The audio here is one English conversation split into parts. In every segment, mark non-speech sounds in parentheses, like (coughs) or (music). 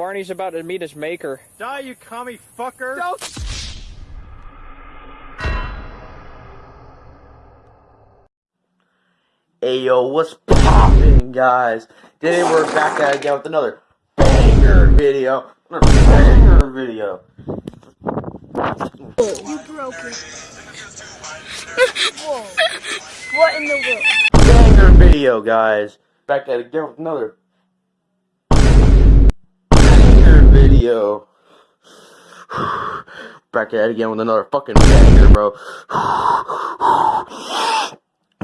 Barney's about to meet his maker. Die, you commie fucker! Hey yo, what's poppin', guys? Today we're back at it again with another banger video. Another banger video. You broke it. Whoa. What in the world? Banger video, guys. Back at it again with another video. (sighs) Back at it again with another fucking banger, bro. (sighs)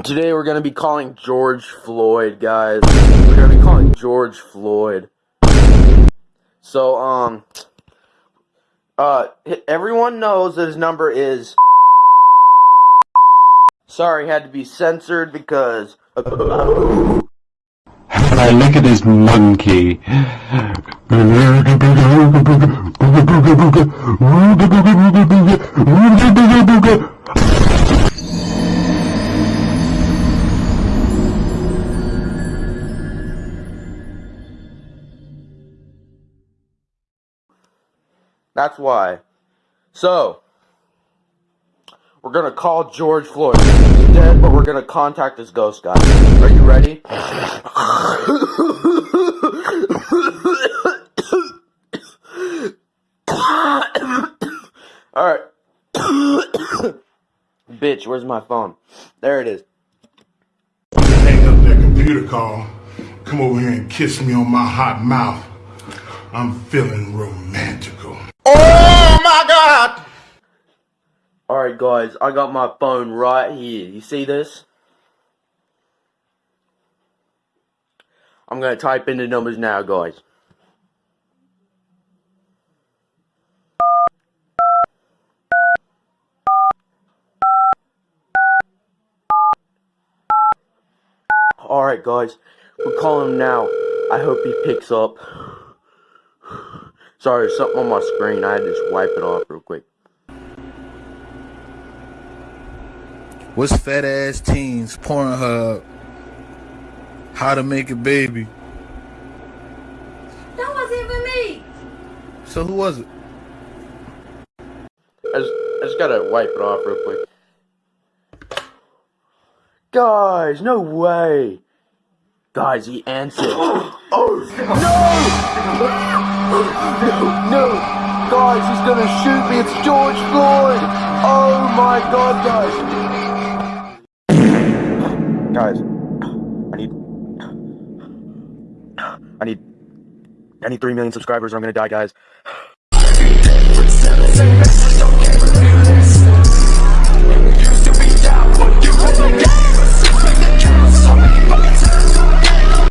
Today we're gonna be calling George Floyd, guys. We're gonna be calling George Floyd. So, um, uh, everyone knows that his number is. (coughs) Sorry, had to be censored because. And I look at this monkey. (sighs) That's why. So, we're gonna call George Floyd. He's dead, but we're gonna contact his ghost guy. Are you ready? Alright. Bitch, where's my phone? There it is. hang up that computer call, come over here and kiss me on my hot mouth. I'm feeling romantical. Oh my god! Alright guys, I got my phone right here. You see this? I'm gonna type in the numbers now, guys. Alright guys, we're calling him now. I hope he picks up. Sorry, something on my screen. I had to just wipe it off real quick. What's fat ass teens? Pornhub. How to make a baby. That wasn't even me. So who was it? I just, I just gotta wipe it off real quick. Guys, no way. Guys, he answered. (gasps) oh, no! No, No! guys, he's gonna shoot me. It's George Floyd. Oh my god, guys. Guys, I need, I need, I need three million subscribers or I'm gonna die, guys.